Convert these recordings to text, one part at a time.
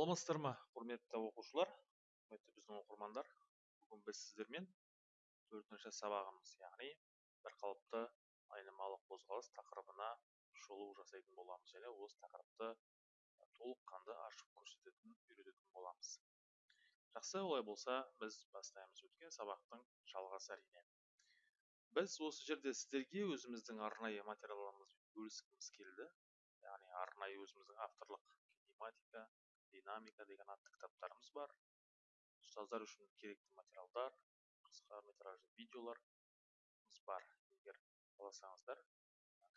саламатсыздар ма құрметті оқушылар? Құрметті біздің оқырмандар бүгін біз сіздермен төртінші сабағымыз яғни бірқалыпты айнымалы қозғалыс тақырыбына шолу жасайтын боламыз және осы тақырыпты толыққанды ашып көрсететін үйрететін боламыз. Жақсы олай болса біз бастаймыз өткен сабақтың жалғасы әрине. Біз осы жерде сіздерге өзіміздің арнайы материалдарымызбен бөліскіміз келді. Яғни арнайы өзіміздің авторлық кинематика динамика деген атты кітаптарымыз бар. Ұстаздар үшін керекті материалдар қысқа метражды видеоларымыз бар. Егер қаласаңыздар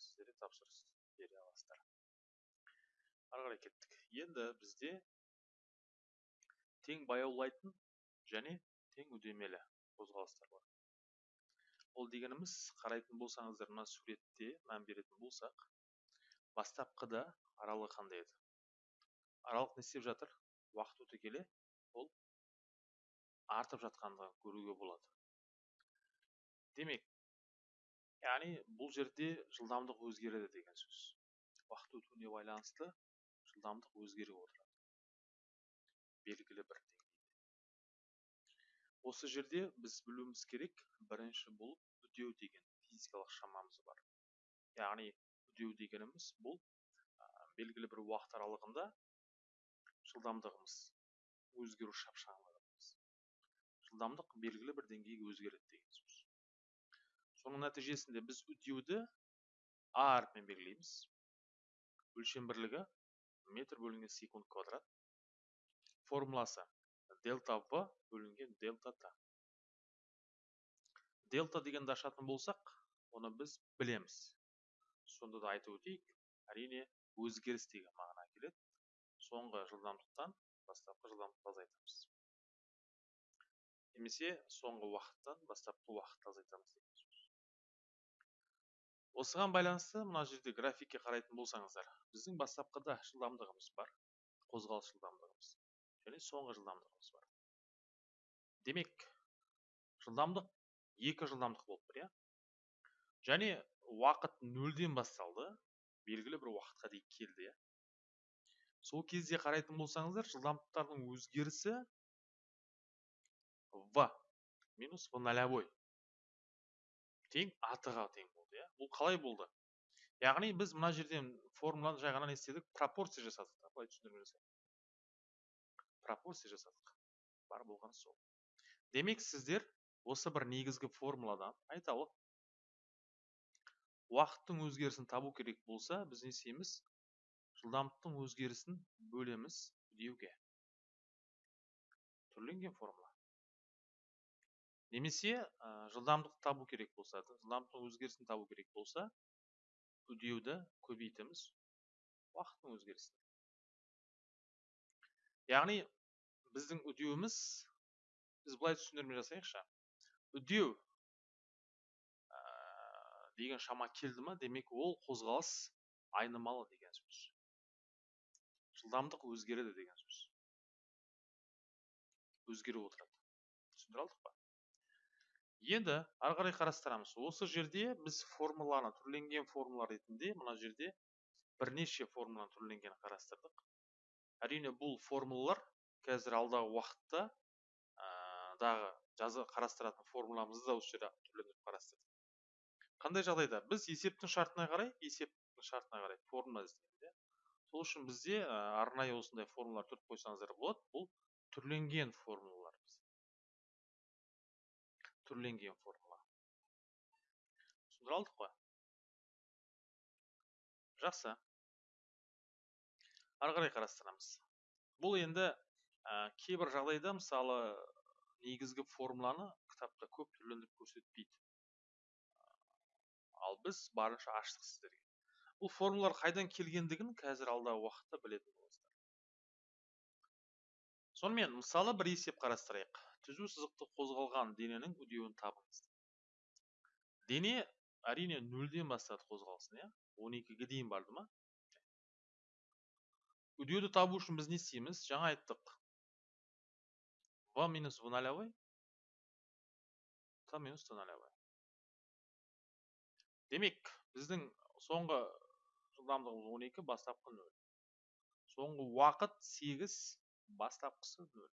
сіздерге тапсырыс бере аласыздар. Ары қарай кеттік. Енді бізде тең баяулайтын және тең үдемелі қозғалыстар бар. Ол дегеніміз қарайтын болсаңыздар мына суретте мән беретін болсақ бастапқыда аралығы қандай еді? Аралық не істеп жатыр уақыт өте келе ол артып жатқандығын көруге болады. Демек яғни бұл жерде жылдамдық өзгереді деген сөз. Уақыт өтуіне байланысты жылдамдық өзгеріп отырады. Белгілі бір деңгейде. Осы жерде біз білуіміз керек бірінші болып үдеу деген физикалық шамамыз бар. Яғни үдеу дегеніміз бұл белгілі бір уақыт аралығында жылдамдығымыз өзгеру шапшаңдығымыз. Жылдамдық белгілі бір деңгейге өзгереді деген сөз. Соның нәтижесінде біз үдеуді а әрпімен белгілейміз. Өлшем бірлігі метр бөлінген секунд квадрат. Формуласы дельта в бөлінген дельта т. Дельта дегенді ашатын болсақ оны біз білеміз. Сонда да айтып өтейік әрине өзгеріс деген мағына соңғы жылдамдықтан бастапқы жылдамдықты азайтамыз. Немесе соңғы уақыттан бастапқы уақытты азайтамыз деген сөз. Осыған байланысты мына жерде графикке қарайтын болсаңыздар біздің бастапқыда жылдамдығымыз бар қозғалыс жылдамдығымыз және соңғы жылдамдығымыз бар. Демек жылдамдық екі жылдамдық болып тұр иә? Және уақыт нөлден басталды белгілі бір уақытқа дейін келді иә? Сол кезде қарайтын болсаңыздар жылдамдықтардың өзгерісі в минус в нолевой тең атыға тең болды иә. Бұл қалай болды? Яғни біз мына жерден формуланы жай ғана не істедік? Пропорция жасадық былай түсіндірме пропорция жасадық. Бар болғаны сол. Демек сіздер осы бір негізгі формуладан айталық уақыттың өзгерісін табу керек болса біз не істейміз? Жылдамдықтың өзгерісін бөлеміз үдеуге түрленген формула. Немесе жылдамдықты табу керек болса жылдамдықтың өзгерісін табу керек болса үдеуді көбейтеміз уақыттың өзгерісін яғни біздің үдеуіміз біз былай түсіндірме жасайықшы. Үдеу деген шама келді ма демек ол қозғалыс айнымалы деген сөз. Жылдамдық өзгереді деген сөз. Өзгеріп отырады. Түсіндіре алдық па? Енді ары қарай қарастырамыз. Осы жерде біз формуланы түрленген формула ретінде мына жерде бірнеше формуланы түрленгенін қарастырдық. Әрине бұл формулалар қазір алдағы уақытта ә, дағы жазы қарастыратын формуламызды да осы жерде түрлендіріп қарастырдық. Қандай жағдайда? Біз есептің шартына қарай есептің шартына қарай формула іздейміз сол үшін бізде арнайы осындай формулалар түріп қойсаңыздар болады. Бұл түрленген формулалар түрленген формула. Түсіндіре алдық қой? Жақсы. Ары қарай қарастырамыз. Бұл енді ә, кейбір жағдайда мысалы негізгі формуланы кітапта көп түрлендіріп көрсетпейді. Ал біз барынша аштық сіздерге. Бұл формулалар қайдан келгендігін қазір алдағы уақытта білетін боласыздар. Сонымен мысалы бір есеп қарастырайық. Түзу сызықты қозғалған дененің үдеуін табыңыз. Дене әрине нөлден бастады қозғалысын иә? он екіге дейін барды ма? Үдеуді табу үшін біз не істейміз? Жаңа айттық. В минус в нолевой т минус т нолевой демек біздің соңғы жылдамдығымыз 12 бастапқы 0 соңғы уақыт 8 бастапқысы нөл.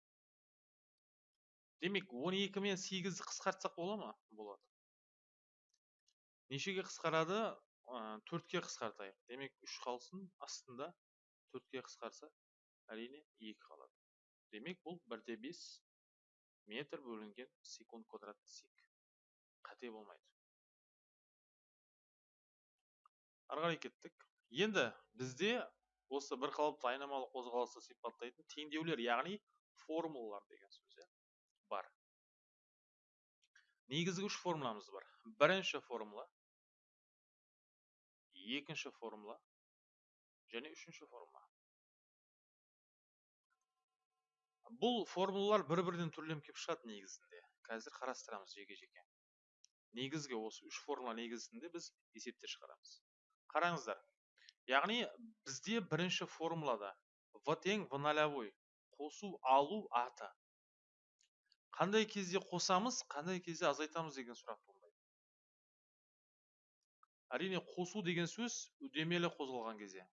Демек он екі мен сегізді қысқартсақ бола ма болады нешеге қысқарады? Төртке қысқартайық. Демек үш қалсын астында төртке қысқарса әрине екі қалады. Демек бұл бірде бес метр бөлінген секунд квадратты сек қате болмайды. Ары қарай кеттік. Енді бізде осы бір қалыпты айнымалы қозғалысты сипаттайтын теңдеулер яғни формулалар деген сөз иә бар. Негізгі үш формуламыз бар. Бірінші формула екінші формула және үшінші формула. Бұл формулалар бір бірден түрленіп келіп шығады негізінде. Қазір қарастырамыз жеке жеке. Негізгі осы үш формула негізінде біз есептер шығарамыз. Қараңыздар яғни бізде бірінші формулада в тең в нолевой қосу алу аты қандай кезде қосамыз қандай кезде азайтамыз деген сұрақ әрине қосу деген сөз үдемелі қозғалған кезде.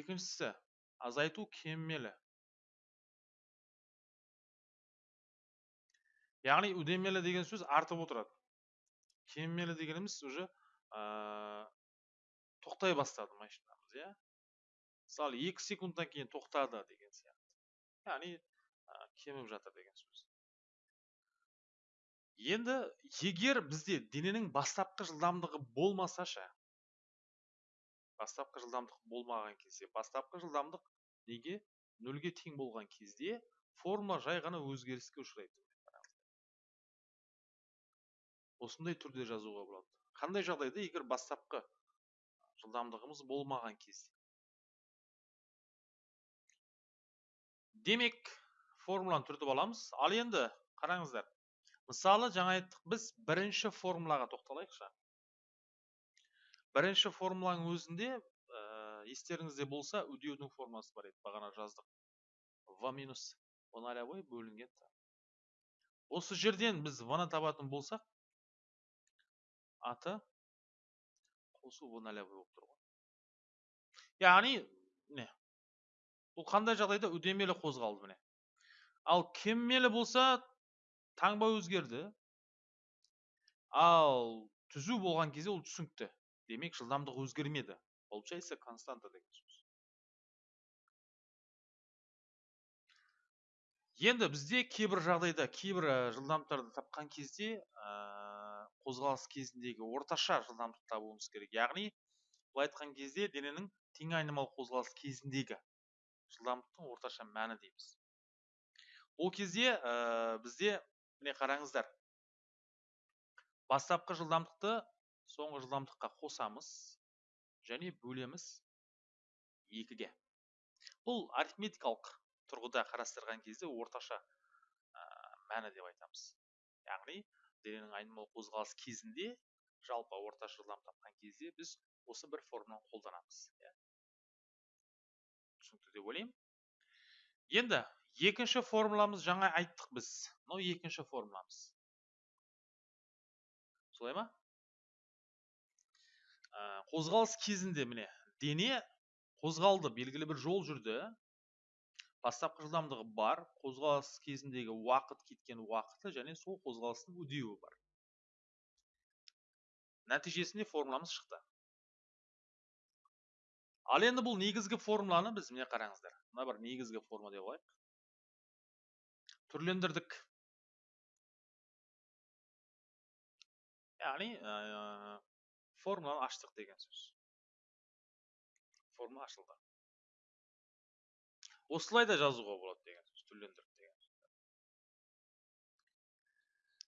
Екіншісі азайту кемелі яғни үдемелі деген сөз артып отырады. Кемелі дегеніміз уже тоқтай бастады машинамыз иә. Мысалы екі секундтан кейін тоқтады деген сияқты. Яғни кеміп жатыр деген сөз. Енді егер бізде дененің бастапқы жылдамдығы болмаса ше бастапқы жылдамдық болмаған кезде бастапқы жылдамдық неге? Нөлге тең болған кезде формула жай ғана өзгеріске ұшырайды осындай түрде жазуға болады. Қандай жағдайда егер бастапқы жылдамдығымыз болмаған кезде. Демек формуланы түртіп аламыз. Ал енді қараңыздар. Мысалы жаңа айттық біз бірінші формулаға тоқталайықшы. Бірінші формуланың өзінде ә, естеріңізде болса үдеудің формуласы бар еді. Бағана жаздық. В минус в нолевой бөлінген осы жерден біз в ны табатын болсақ аты? Қосу в нолевой болып тұр ғой. Яғни міне бұл қандай жағдайда үдемелі қозғалды міне? Ал кеммелі болса таңба өзгерді. Ал түзу болған кезде ол түсінікті. Демек жылдамдық өзгермеді. Получается константа деген сөз. Енді бізде кейбір жағдайда кейбір жылдамдықтарды тапқан кезде ә, қозғалыс кезіндегі орташа жылдамдық табуымыз керек. Яғни былай айтқан кезде дененің тең айнымалы қозғалыс кезіндегі жылдамдықтың орташа мәні дейміз. Ол кезде ә, бізде міне қараңыздар. Бастапқы жылдамдықты соңғы жылдамдыққа қосамыз және бөлеміз екіге. Бұл арифметикалық тұрғыда қарастырған кезде орташа ә, мәні деп айтамыз. Яғни дененің айнымалы қозғалыс кезінде жалпы орташа жылдамдық тапқан кезде біз осы бір формуланы қолданамыз иә. Түсінікті деп ойлаймын. Енді екінші формуламыз жаңа айттық біз. Мынау екінші формуламыз. Солай ма? Ә, қозғалыс кезінде міне дене қозғалды белгілі бір жол жүрді. Бастапқы жылдамдығы бар қозғалыс кезіндегі уақыт кеткен уақыты және сол қозғалыстың үдеуі бар. Нәтижесінде формуламыз шықты. Ал енді бұл негізгі формуланы біз міне қараңыздар. Мына бір негізгі формула деп алайық. Түрлендірдік. Яғни ә, формуланы аштық деген сөз. Формула ашылды. Осылай да жазуға болады деген сөз түрлендірдік деген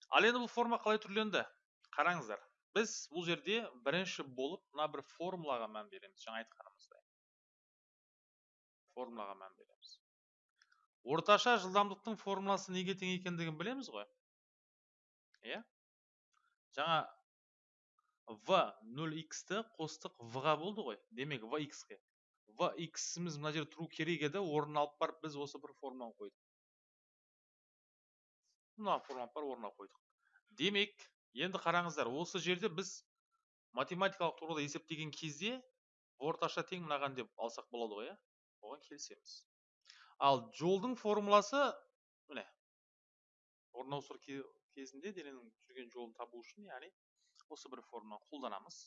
ал енді бұл форма қалай түрленді? Қараңыздар біз бұл жерде бірінші болып мына бір формулаға мән береміз жаңа айтқанымыздай. Формулаға мән береміз. Орташа жылдамдықтың формуласы неге тең екендігін білеміз ғой. Иә? Жаңа в 0x-ті қостық в-ға болды ғой. Демек в x-іміз мына жерде тұру керек еді орнын алып барып біз осы бір формуланы қойдық мына формуланы барып орнына қойдық демек енді қараңыздар осы жерде біз математикалық тұрғыда есептеген кезде орташа тең мынаған деп алсақ болады ғой иә оған келісеміз ал жолдың формуласы міне орын ауыстыру кезінде дененің жүрген жолын табу үшін яғни осы бір формуланы қолданамыз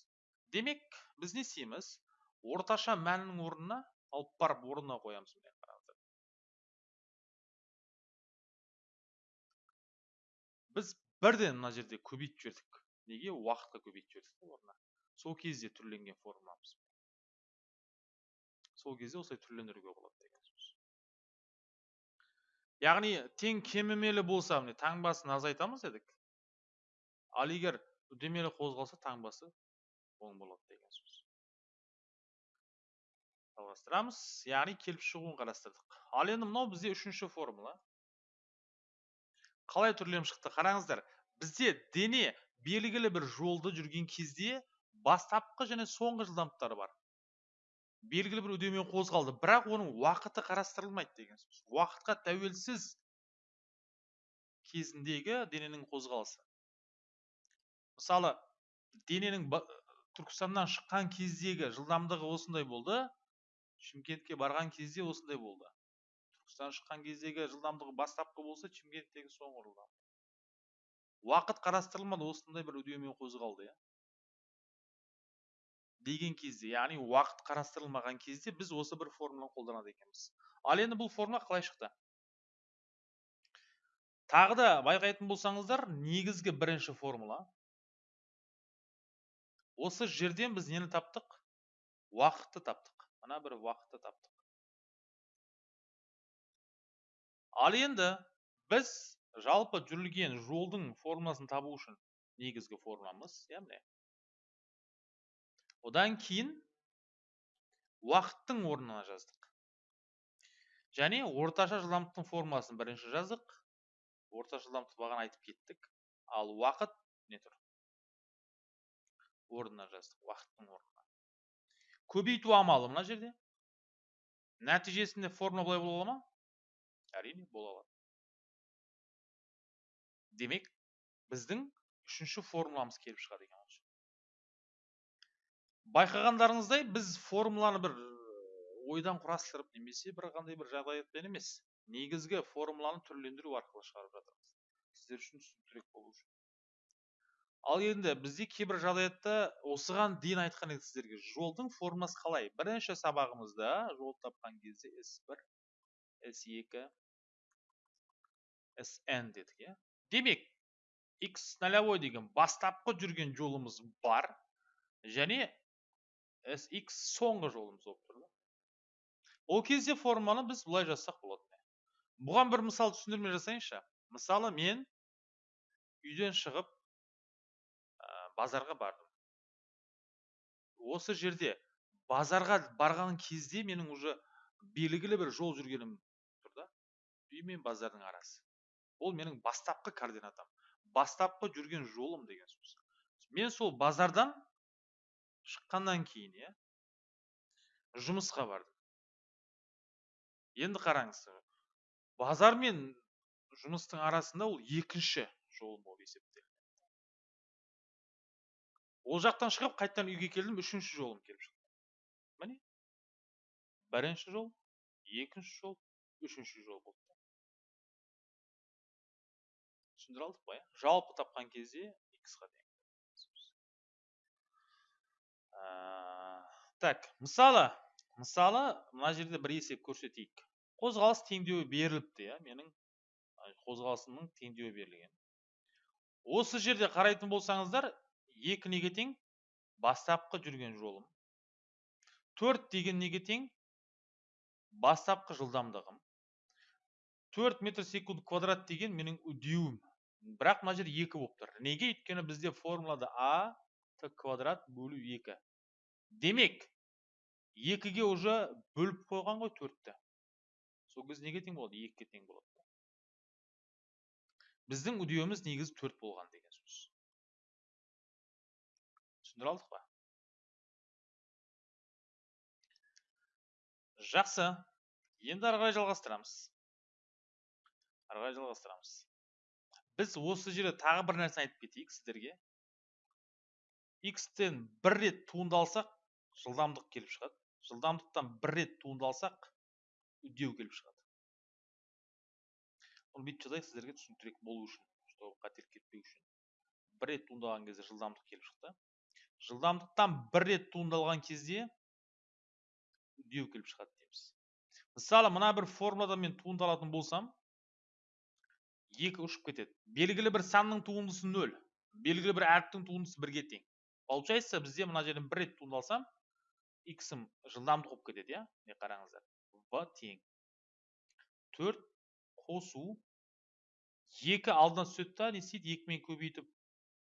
демек біз не істейміз орташа мәннің орнына алып барып орнына қоямыз міне қараңыздар біз бірден мына жерде көбейтіп жібердік. Неге? Уақытқа көбейтіп жібердік орнына. Сол кезде түрленген формуламыз сол кезде осылай түрлендіруге болады деген сөз. Яғни тең кемімелі болса міне таңбасын азайтамыз дедік. Ал егер үдемелі қозғалса таңбасы оң болады деген сөз. Жалғастырамыз яғни келіп шығуын қарастырдық. Ал енді мынау бізде үшінші формула. Қалай түрленіп шықты? Қараңыздар бізде дене белгілі бір жолды жүрген кезде бастапқы және соңғы жылдамдықтары бар. Белгілі бір үдеумен қозғалды. Бірақ оның уақыты қарастырылмайды деген сөз. Уақытқа тәуелсіз кезіндегі дененің қозғалысы. Мысалы дененің түркістаннан шыққан кездегі жылдамдығы осындай болды. Шымкентке барған кезде осындай болды. Түркістан шыққан кездегі жылдамдығы бастапқы болса шымкенттегі соңғы жылдамдық уақыт қарастырылмады осындай бір үдеумен қозғалды иә. Деген кезде яғни уақыт қарастырылмаған кезде біз осы бір формуланы қолданады екенбіз. Ал енді бұл формула қалай шықты? Тағы да байқайтын болсаңыздар негізгі бірінші формула. Осы жерден біз нені таптық? Уақытты таптық. Мына бір уақытты таптық ал енді біз жалпы жүрілген жолдың формуласын табу үшін негізгі формуламыз иә міне одан кейін уақыттың орнына жаздық және орташа жылдамдықтың формуласын бірінші жаздық орташа жылдамдықты бағана айтып кеттік ал уақыт не тұр орнына жаздық уақыттың орнына көбейту амалы мына жерде нәтижесінде формула былай бола ма әрине бола алады демек біздің үшінші формуламыз келіп шығады екен байқағандарыңыздай біз формуланы бір ойдан құрастырып немесе бір қандай бір жағдаятпен емес негізгі формуланы түрлендіру арқылы шығарып жатырмыз сіздер үшін түсініктірек болу үшін ал енді бізде кейбір жағдаятта осыған дейін айтқан едік сіздерге жолдың формасы қалай? Бірінші сабағымызда жол тапқан кезде с бір с екі sn дедік иә? Демек x нолевой деген бастапқы жүрген жолымыз бар және sx соңғы жолымыз болып тұр ол кезде форманы біз былай жазсақ болады. Бұған бір мысал түсіндірме жасайыншы. Мысалы мен үйден шығып базарға бардым. Осы жерде базарға барған кезде менің уже белгілі бір жол жүргенім тұр да. Үй мен базардың арасы. Ол менің бастапқы координатам. Бастапқы жүрген жолым деген сөз. Мен сол базардан шыққаннан кейін иә жұмысқа бардым. Енді қараңыз базар мен жұмыстың арасында ол екінші жолым болып есептелінеді ол жақтан шығып қайтадан үйге келдім үшінші жолым келіп шықты. Міне. Бірінші жол екінші жол үшінші жол болды. Түсіндіре алдық па иә? Жалпы тапқан кезде ға тең так мысалы мысалы мына жерде бір есеп көрсетейік. Қозғалыс теңдеуі беріліпті иә? Менің қозғалысымның теңдеуі берілген. Осы жерде қарайтын болсаңыздар екі неге тең бастапқы жүрген жолым. Төрт деген неге тең бастапқы жылдамдығым. Төрт метр секунд квадрат деген менің үдеуім. Бірақ мына жерде екі болып тұр. Неге? Өйткені бізде формулада а т квадрат бөлу екі. Демек екіге уже бөліп қойған ғой төртті. Сол кезде неге тең болады? Екіге тең болады. Біздің үдеуіміз негізі төрт болған деген сөз. Түсіндіре алдық па жақсы. Енді ары қарай жалғастырамыз. Ары қарай жалғастырамыз. Біз осы жерде тағы бір нәрсе айтып кетейік сіздерге. X-тен бір рет туындалсақ жылдамдық келіп шығады. Жылдамдықтан бір рет туындалсақ үдеу келіп шығады. Оны бүйтіп жазайық сіздерге түсініктірек болу үшін чтобы қателік кетпеу үшін. Бір рет туындаған кезде жылдамдық келіп шықты. Жылдамдықтан бір рет туындалған кезде үдеу келіп шығады дейміз мысалы мына бір формуладан мен туындалатын болсам екі ұшып кетеді. Белгілі бір санның туындысы нөл белгілі бір әріптің туындысы бірге тең. Получается бізде мына жерден бір рет туындалсам иксім жылдамдық болып кетеді иә міне қараңыздар. В тең. Төрт қосу. Екі алдына түседі да не істейді? Екімен көбейтіп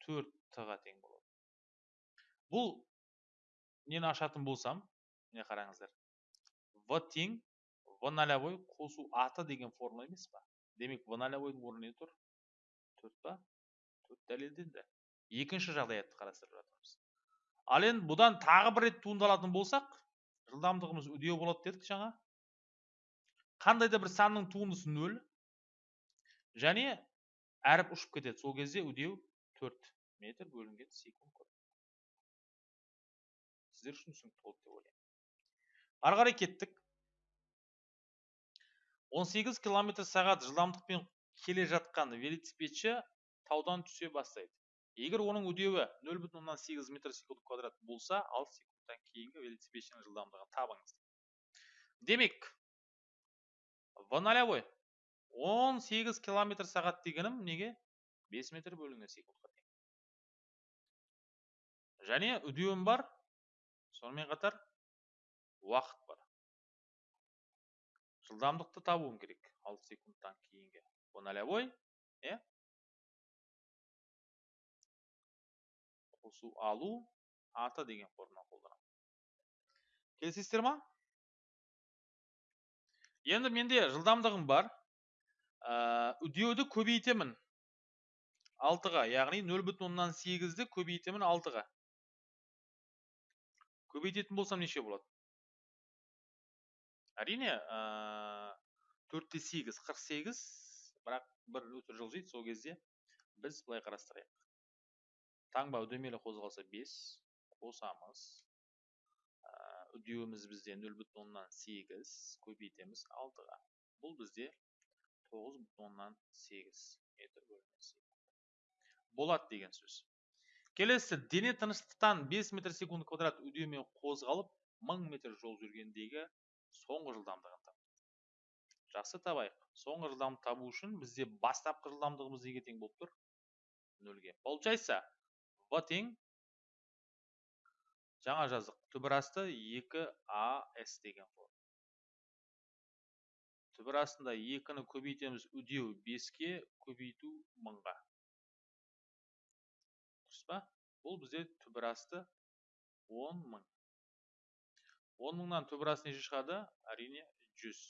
төрт т-ға тең болады. Бұл нені ашатын болсам міне қараңыздар. В тең в нолевой қосу аты деген формула емес па? Демек в нолевойдың орнына не тұр? Төрт па? Төрт дәлелденді. Екінші жағдаятты қарастырып жатырмыз. Ал енді бұдан тағы бір рет туындалатын болсақ жылдамдығымыз үдеу болады дедік жаңа. Қандай да бір санның туындысы нөл. Және әріп ұшып кетеді. Сол кезде үдеу төрт метр бөлінген секунд сіздер үшін түсінікті болды деп ойлаймын. ары қарай кеттік. 18 километр сағат жылдамдықпен келе жатқан велосипедші таудан түсе бастайды. Егер оның үдеуі нөл бүтін оннан сегіз метр секунд квадрат болса ал секундтан кейінгі велосипедшінің жылдамдығын табыңыз. Демек в нолевой он сегіз километр сағат дегенім неге? бес метр бөлінген секундқа тең. Және үдеуім бар сонымен қатар уақыт бар. жылдамдықты табуым керек алты секундтан кейінгі. В нолевой иә қосу алу аты деген формула қолданамын. Келісесіздер ма? Енді менде жылдамдығым бар. Ә, үдеуді көбейтемін. Алтыға яғни нөл бүтін оннан сегізді көбейтемін алтыға. Көбейтетін болсам неше болады әрине төртте сегіз қырық сегіз бірақ бір өтір жылжиды сол кезде біз былай қарастырайық таңба үдемелі қозғалса бес қосамыз үдеуіміз бізде нөл бүтін оннан сегіз көбейтеміз алтыға бұл бізде тоғыз бүтін оннан сегіз метр бөлінген болады деген сөз келесі дене тыныштықтан 5 метр секунд квадрат үдемен қозғалып 1000 метр жол жүргендегі соңғы жылдамдығын тап жақсы табайық. Соңғы жылдамдықты табу үшін бізде бастапқы жылдамдығымыз неге тең болып тұр? Нөлге. Получается в тең жаңа жазық, түбір асты 2 ас деген форма түбір астында 2-ні көбейтеміз үдеу 5-ке көбейту 1000-ға ба? Бұл бізде түбірасты он мың. Он мыңнан түбірас неше шығады? Әрине жүз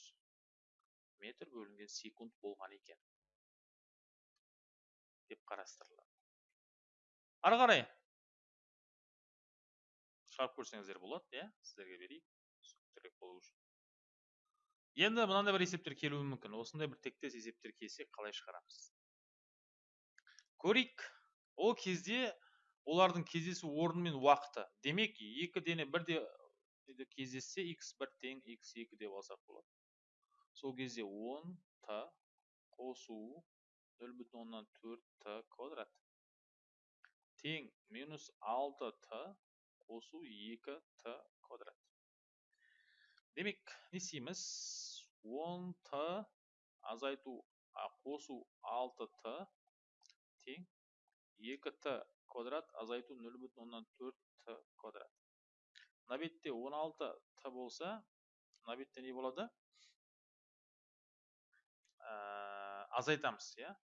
метр бөлінген секунд болған екен. Деп қарастырылады. Ары қарай. Шығарып көрсеңіздер болады иә? Сіздерге берейік. Түсініктірек болу үшін. Енді мынандай бір есептер келуі мүмкін. Осындай бір тектес есептер келсе қалай шығарамыз? Көрейік ол кезде олардың кездесу орны мен уақыты. Демек екі дене бірде кездессе x бір тең x екі деп алсақ болады. Сол кезде 10 т қосу нөл бүтін оннан төрт т квадрат. Тең минус алты т қосу екі т квадрат. Демек не істейміз? Он т азайту қосу алты т тең екі т квадрат азайту нөл бүтін оннан төрт т квадрат. Мына бетте он алты т болса мына бетте не болады? Ә, азайтамыз иә?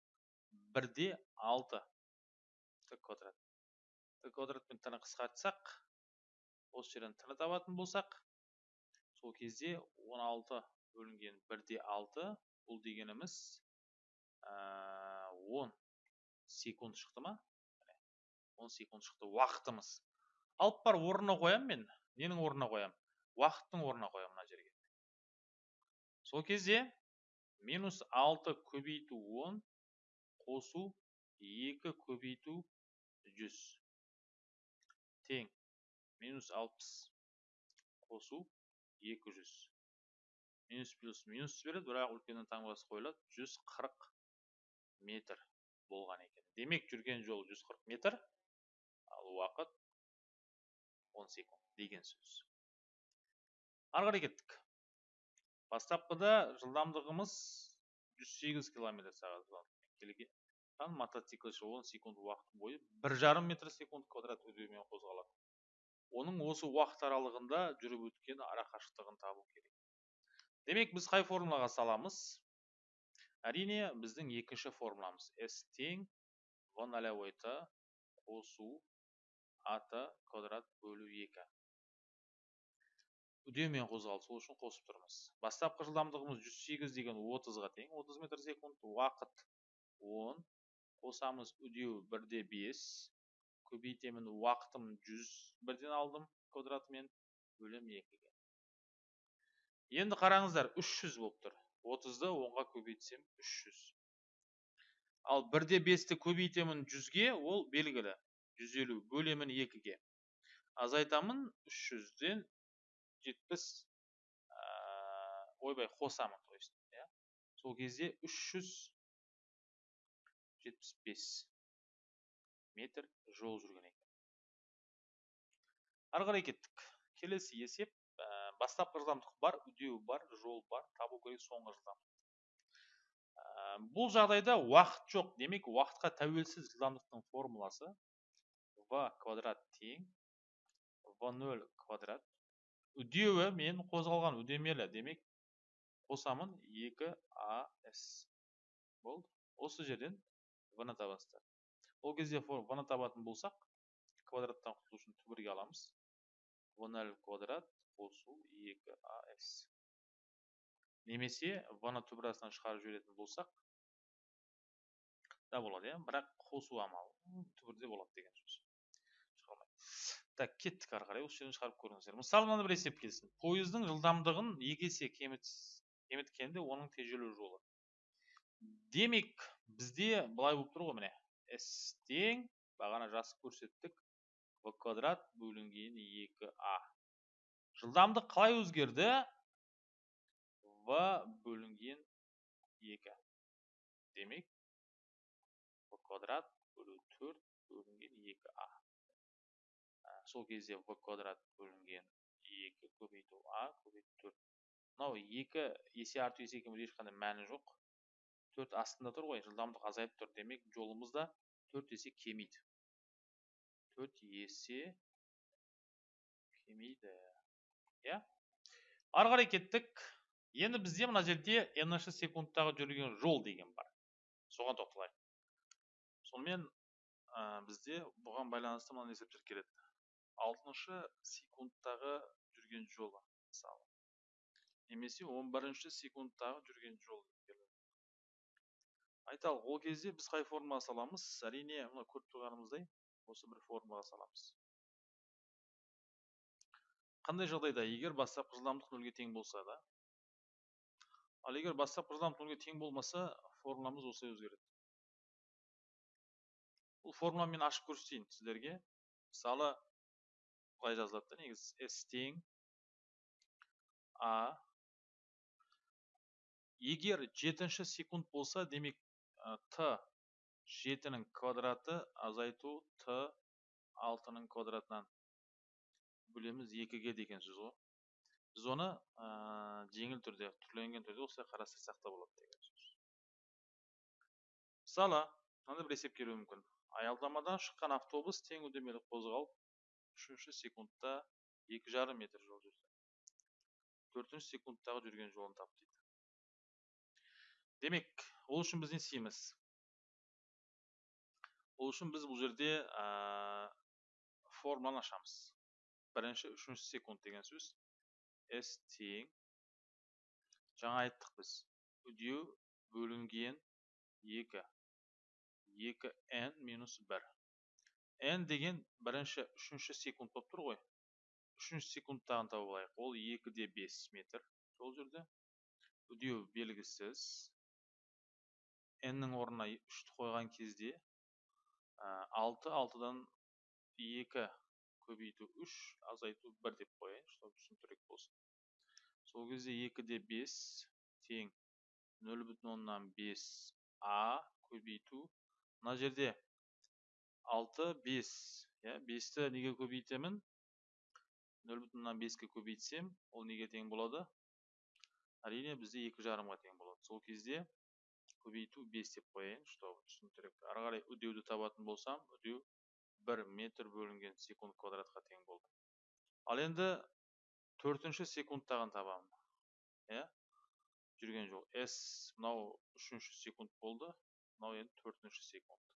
Бірде алты т квадрат. Т квадратпен тіні қысқартсақ осы жерден тіні табатын болсақ сол кезде 16 бөлінген бірде алты бұл дегеніміз он секунд шықты ма? 10 секунд шықты уақытымыз. Алып бар орнына қоямын мен ненің орнына қоямын уақыттың орнына қоямын мына жерге. Сол кезде минус алты көбейту он қосу екі көбейту жүз. Тең. Минус алпыс қосу екі жүз. Минус плюс минус береді бірақ үлкеннен таңбасы қойылады. Жүз қырық метр болған екен. Демек жүрген жол жүз қырық метр. Ал уақыт он секунд деген сөз ары қарай кеттік бастапқыда жылдамдығымыз 108 километр сағат келген мотоциклші 10 секунд уақыт бойы бір жарым метр секунд квадрат үдеумен қозғалады оның осы уақыт аралығында жүріп өткен ара қашықтығын табу керек. Демек біз қай формулаға саламыз? Әрине біздің екінші формуламыз s тең в нолевой т қосу ат квадрат бөлу екі. Қозғалды сол үшін қосып тұрмыз. Бастапқы жылдамдығымыз 108 деген 30-ға тең 30 метр секунд уақыт 10 қосамыз үдеу 1-де 5 көбейтемін уақытым 100 бірден алдым квадратымен бөлем 2-ге енді қараңыздар 300 болып тұр. 30-ды 10-ға көбейтсем 300 ал 1-де 5-ті көбейтемін 100-ге ол белгілі. 150 бөлемін 2-ге азайтамын 300-ден жетпіс ойбай қосамын то есть иә. Сол кезде үш жүз жетпіс бес метр жол жүрген екен. Ары қарай кеттік. Келесі есеп ә, бастапқы жылдамдық бар үдеу бар жол бар табу керек соңғы жылдамдық. Ә, бұл жағдайда уақыт жоқ. Демек уақытқа тәуелсіз жылдамдықтың формуласы в квадрат тең в нөл квадрат үдеуі мен қозғалған үдемелі демек қосамын 2 ас болды осы жерден в ны табасыздар ол кезде в ны табатын болсақ квадраттан құтылу үшін түбірге аламыз в нөл квадрат қосу 2 ас немесе в ны түбір шығарып жіберетін болсақ да болады иә бірақ қосу амалы түбірде болады деген сөз так кеттік ары қарай осы жерден шығарып көріңіздер. Мысалы мынандай бір есеп келсін. Пойыздың жылдамдығын екі есе кеміткенде оның тежелу жолы. Демек бізде былай болып тұр ғой міне. С тең бағана жазып көрсеттік. В квадрат бөлінген екі а. Жылдамдық қалай өзгерді? В бөлінген екі. Демек в квадрат бөлу төрт бөлінген екі а. Сол кезде в квадрат бөлінген екі көбейту а көбейту төрт. Мынау екі есе арту есе кеміту ешқандай мәні жоқ. Төрт астында тұр ғой жылдамдық азайып тұр. Демек жолымыз да төрт есе кемиді. Төрт есе кемиді. Иә. Ары қарай кеттік. Енді бізде мына жерде n секундтағы жүрген жол деген бар. Соған тоқталайық. Сонымен ә, бізде бұған байланысты мынандай есептер келеді. Алтыншы секундтағы жүрген жолы мысалы. Немесе он бірінші секундтағы жүрген жол айталық ол кезде біз қай формаға саламыз? Әрине мына көріп тұрғанымыздай осы бір формаға саламыз. Қандай жағдайда? Егер бастапқы жылдамдық нөлге тең болса да. Ал егер бастапқы жылдамдық нөлге тең болмаса формуламыз осылай өзгереді. Бұл формуламен ашып көрсетейін сіздерге. Мысалы былай жазылады да негізі s тең а егер жетінші секунд болса демек т жетінің квадраты азайту т алтының квадратынан. Бөлеміз екіге деген сөз ғой біз оны ә, жеңіл түрде түрленген түрде осылай қарастырсақ та болады деген сөз. Мысалы мынандай бір есеп келуі мүмкін. Аялдамадан шыққан автобус тең үдемелі қозғалып үшінші секундта екі жарым метр жол жүрді. Төртінші секундтағы жүрген жолын тап дейді. Демек ол үшін біз не істейміз? Ол үшін біз бұл жерде ә, формуланы ашамыз. Бірінші үшінші секунд деген сөз. S тең жаңа айттық біз. Үдеу бөлінген екі. Екі n минус бір. N деген бірінші үшінші секунд болып тұр ғой. Үшінші секундтағын тауып алайық. Ол екі де бес метр сол жерде. Үдеу белгісіз. N-нің орнына үшті қойған кезде алты алтыдан екі көбейту үш азайту бір деп қояйын чтобы түсініктірек болсын. Сол кезде екі де бес тең. Нөл бүтін оннан бес а көбейту. Мына жерде алты бес. Иә бесті неге көбейтемін? Нөл бүтін оннан беске көбейтсем ол неге тең болады? Әрине бізде екі жарымға тең болады. Сол кезде көбейту бес деп қояйын чтобы түсініктірек ары қарай үдеуді табатын болсам үдеу бір метр бөлінген секунд квадратқа тең болды. Ал енді төртінші секундтағын табамын иә? Жүрген жол. С мынау үшінші секунд болды. Мынау енді төртінші секунд.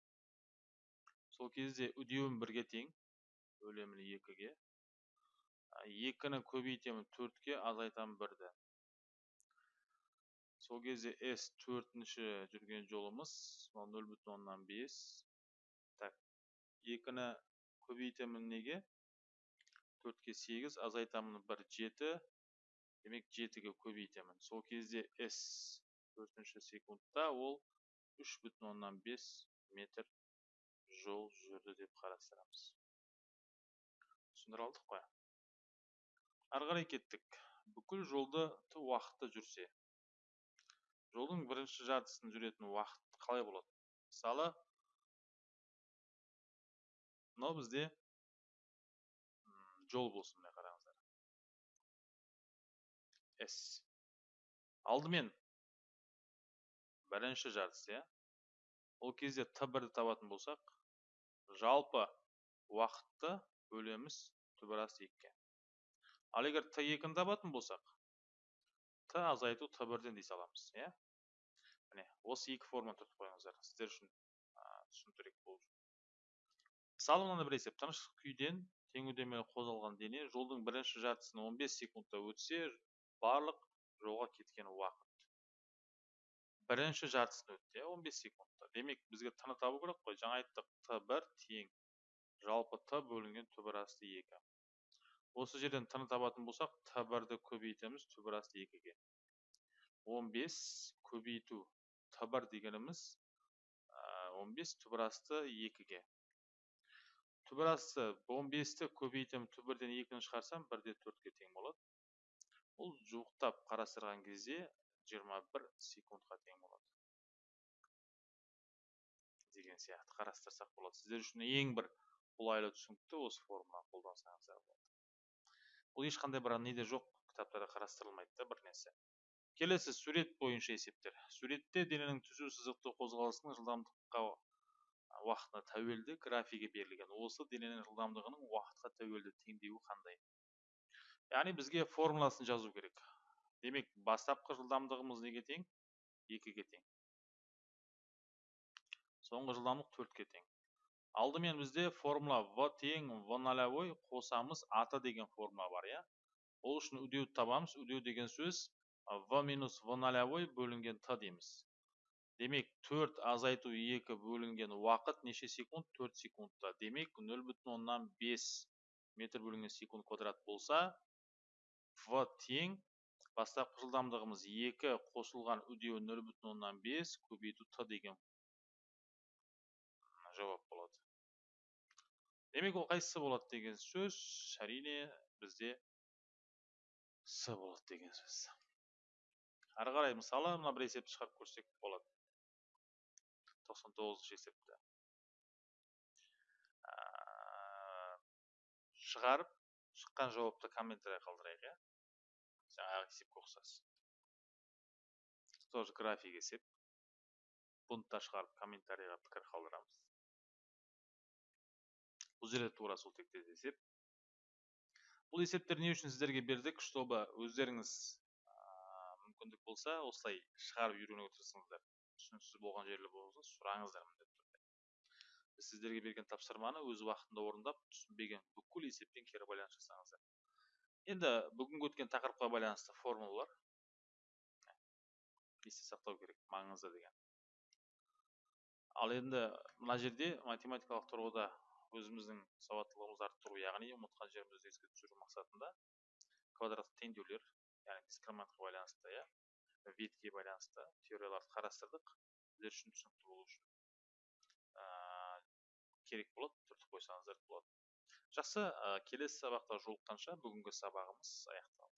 Сол кезде үдеуім бірге тең бөлемін екіге. Екіні көбейтемін төртке азайтамын бірді. Сол кезде с төртінші жүрген жолымыз мынау нөл бүтін оннан бес. Так екіні көбейтемін неге? Төртке сегіз азайтамын бір жеті. Демек жетіге көбейтемін. Сол кезде с төртінші секундта ол үш бүтін оннан бес метр жол жүрді деп қарастырамыз. Түсіндіре алдық қой. Ары қарай кеттік. Бүкіл жолды уақытты жүрсе жолдың бірінші жартысын жүретін уақыт қалай болады? Мысалы мынау бізде жол болсын міне қараңыздар. С. Алдымен бірінші жартысы иә ол кезде т бірді табатын болсақ жалпы уақытты бөлеміз түбір асты екіге ал егер т екіні табатын болсақ т азайту т бірден дей саламыз иә? Міне осы екі форманы түртіп қойыңыздар сіздер үшін түсініктірек болу мысалы мынандай бір есеп. Тыныш күйден тең үдемелі қозғалған дене жолдың бірінші жартысын 15 секундта өтсе барлық жолға кеткен уақыт. Бірінші жартысын өтті иә 15 секундта. Демек бізге т табу керек қой. Жаңа айттық т бір тең жалпы т бөлінген түбір асты екі. Осы жерден т табатын болсақ т бірді көбейтеміз түбір асты екіге. Он бес көбейту т бір дегеніміз он бес түбір асты екіге. Түбір асты он бесті көбейтемін түбірден екіні шығарсам бір де төртке тең болады. Бұл жуықтап қарастырған кезде жиырма бір секундқа тең болады. Деген сияқты. Қарастырсақ болады. Сіздер үшін ең бір қолайлы түсінікті осы формуланы қолдансаңыздар болады. Бұл ешқандай бір неде жоқ. Кітаптарда қарастырылмайды да бір нәрсе. Келесі сурет бойынша есептер. Суретте дененің түзу сызықты қозғалысының жылдамдыққа уақытына тәуелді графигі берілген. Осы дененің жылдамдығының уақытқа тәуелді теңдеуі қандай? Яғни бізге формуласын жазу керек. Демек бастапқы жылдамдығымыз неге тең? Екіге тең. Соңғы жылдамдық төртке тең. Алдымен бізде формула в тең в нолевой қосамыз аты деген формула бар иә? Ол үшін үдеуді табамыз. Үдеу деген сөз в минус в нолевой бөлінген т дейміз. Демек төрт азайту екі бөлінген уақыт неше секунд? Төрт секундта. Демек нөл бүтін оннан бес метр бөлінген секунд квадрат болса в тең бастапқы жылдамдығымыз екі қосылған үдеу нөл бүтін оннан бес көбейту т деген жауап болады. Демек ол қайсысы болады деген сөз әрине бізде с болады деген сөз. Ары қарай мысалы мына бір есепті шығарып көрсек болады. тоқсан тоғызыншы есепті. Шығарып шыққан жауапты комментарий қалдырайық иә? Жаңағы есепке ұқсас тоже график есеп бұны да шығарып комментарийға пікір қалдырамыз бұл жерде тура сол тектес есеп бұл есептер не үшін сіздерге бердік чтобы өздеріңіз мүмкіндік болса осылай шығарып үйренуге тырысыңыздар түсініксіз болған жерлер болса сұраңыздар міндетті түрде біз сіздерге берген тапсырманы өз уақытында орындап түсінбеген бүкіл есеппен кері байланыс жасаңыздар. Енді бүгінгі өткен тақырыпқа байланысты формулалар. Есте сақтау керек маңызды деген. Ал енді мына жерде математикалық тұрғыда өзіміздің сауаттылығымызды арттыру яғни ұмытқан жерімізді еске түсіру мақсатында квадраттық теңдеулер яғни дискриминантқа байланысты иә ветке байланысты теорияларды қарастырдық. Сіздер үшін түсінікті болу үшін ә, керек болады түртіп қойсаңыздар болады жақсы ә, келесі сабақта жолыққанша бүгінгі сабағымыз аяқталды.